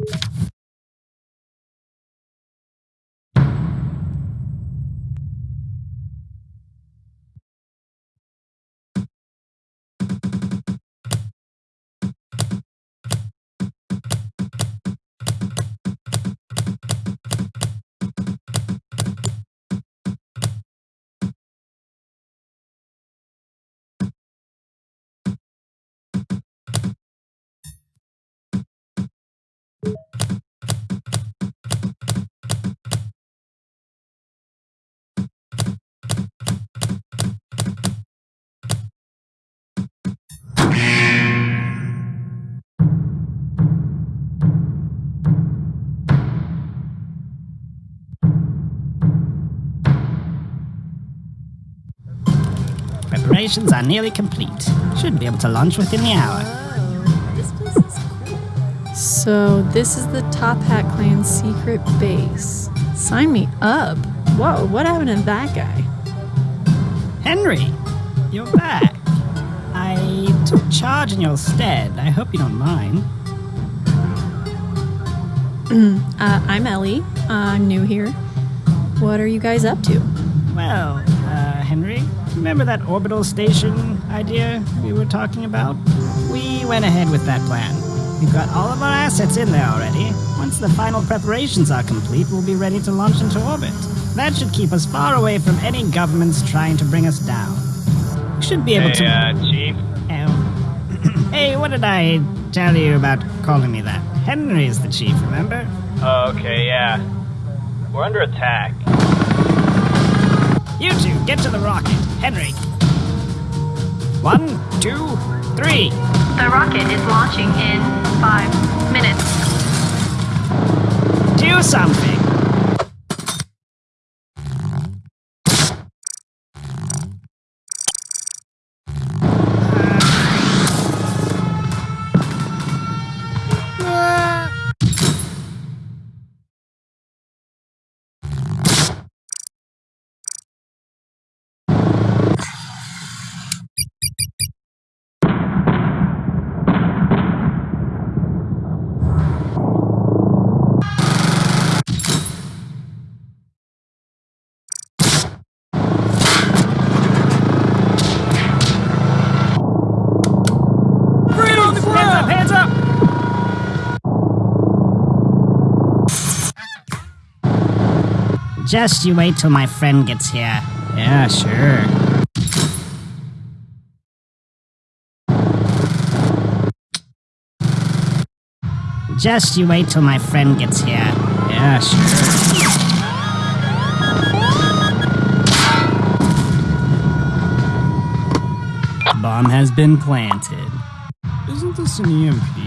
you Preparations are nearly complete. Should be able to launch within the hour. Oh, this place is cool. So this is the Top Hat Clan's secret base. Sign me up. Whoa, what happened to that guy? Henry, you're back. I took charge in your stead. I hope you don't mind. Uh, I'm Ellie. I'm new here. What are you guys up to? Well, uh, remember that orbital station idea we were talking about? We went ahead with that plan. We've got all of our assets in there already. Once the final preparations are complete, we'll be ready to launch into orbit. That should keep us far away from any governments trying to bring us down. We should be able Hey, to. uh, Chief. Oh. hey, what did I tell you about calling me that? Henry is the chief, remember? Oh, okay, yeah. We're under attack. You two, get to the rocket. Henry. One, two, three. The rocket is launching in five minutes. Do something. Just you wait till my friend gets here. Yeah, sure. Just you wait till my friend gets here. Yeah, sure. Bomb has been planted. Isn't this an EMP?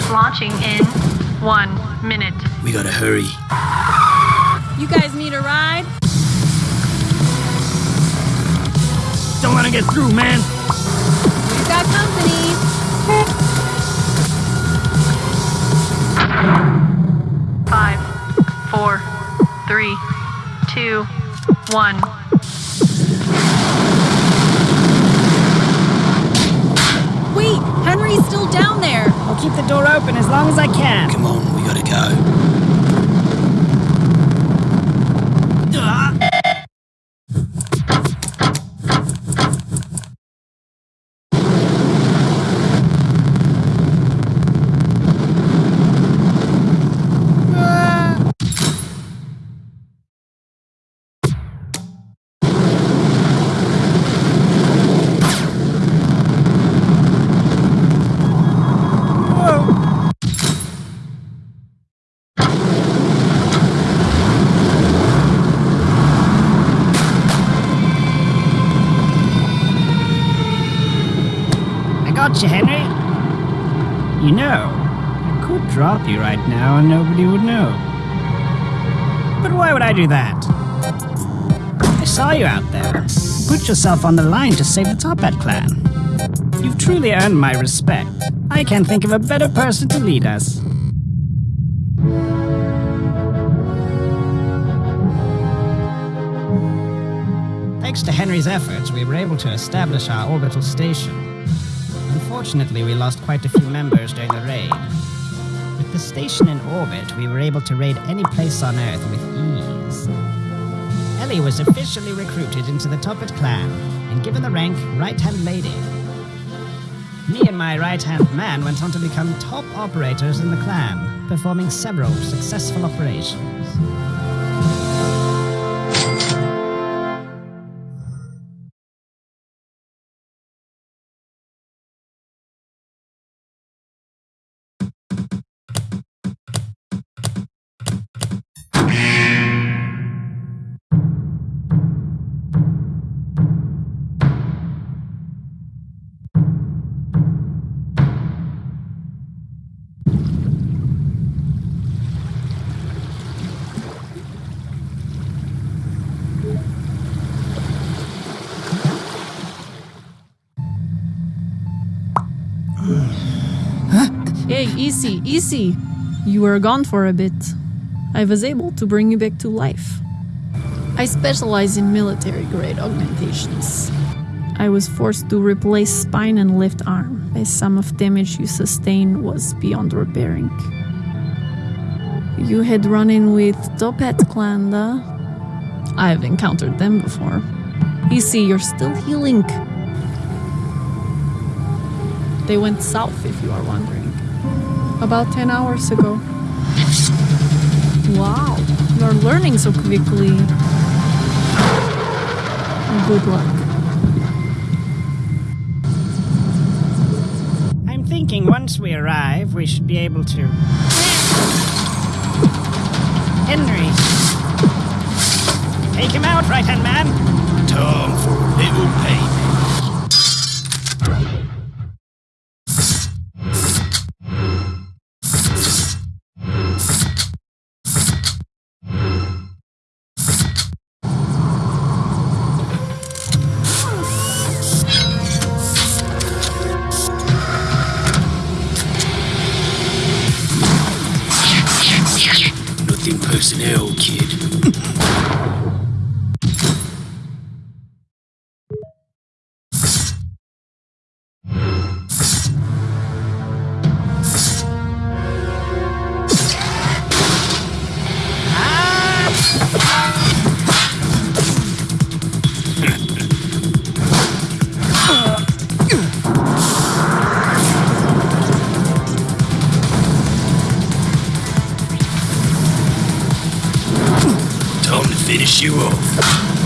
is launching in one minute. We gotta hurry. You guys Don't let him get through, man. You got company. Five, four, three, two, one. Wait, Henry's still down there. I'll keep the door open as long as I can. Come on, we gotta go. Ah! Got Henry. You know, I could drop you right now and nobody would know. But why would I do that? I saw you out there. Put yourself on the line to save the Top Hat clan. You've truly earned my respect. I can't think of a better person to lead us. Thanks to Henry's efforts, we were able to establish our orbital station. Unfortunately, we lost quite a few members during the raid. With the station in orbit, we were able to raid any place on Earth with ease. Ellie was officially recruited into the Top Hat clan and given the rank Right Hand Lady. Me and my right hand man went on to become top operators in the clan, performing several successful operations. Easy, easy. You were gone for a bit. I was able to bring you back to life. I specialize in military grade augmentations. I was forced to replace spine and left arm, as some of damage you sustained was beyond repairing. You had run in with Top Hat Klanda. I've encountered them before. Easy, you're still healing. They went south, if you are wondering. About 10 hours ago. Wow, you're learning so quickly. Good luck. I'm thinking once we arrive, we should be able to. Henry! Take him out, right hand man! Time for a little payment. Finish you off.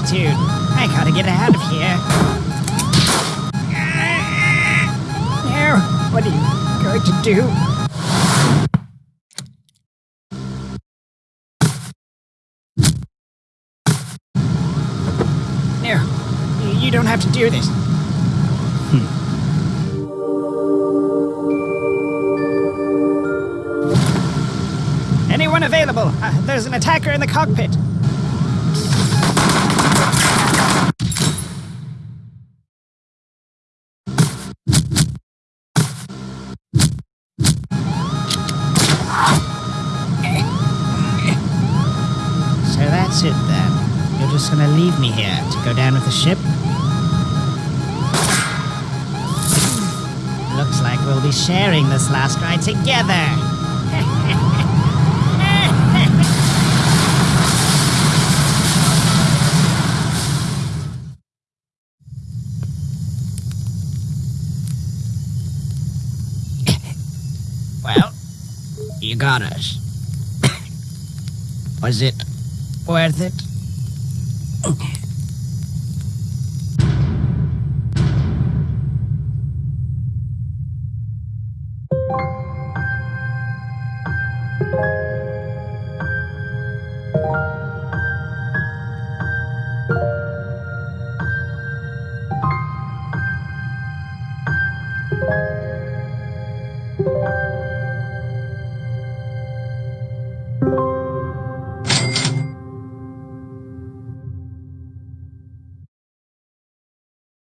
Altitude. I gotta get out of here. Now, what are you going to do? No, you don't have to do this. Anyone available? Uh, there's an attacker in the cockpit. It then. You're just gonna leave me here to go down with the ship? Looks like we'll be sharing this last ride together. well, you got us. Was it Worth it.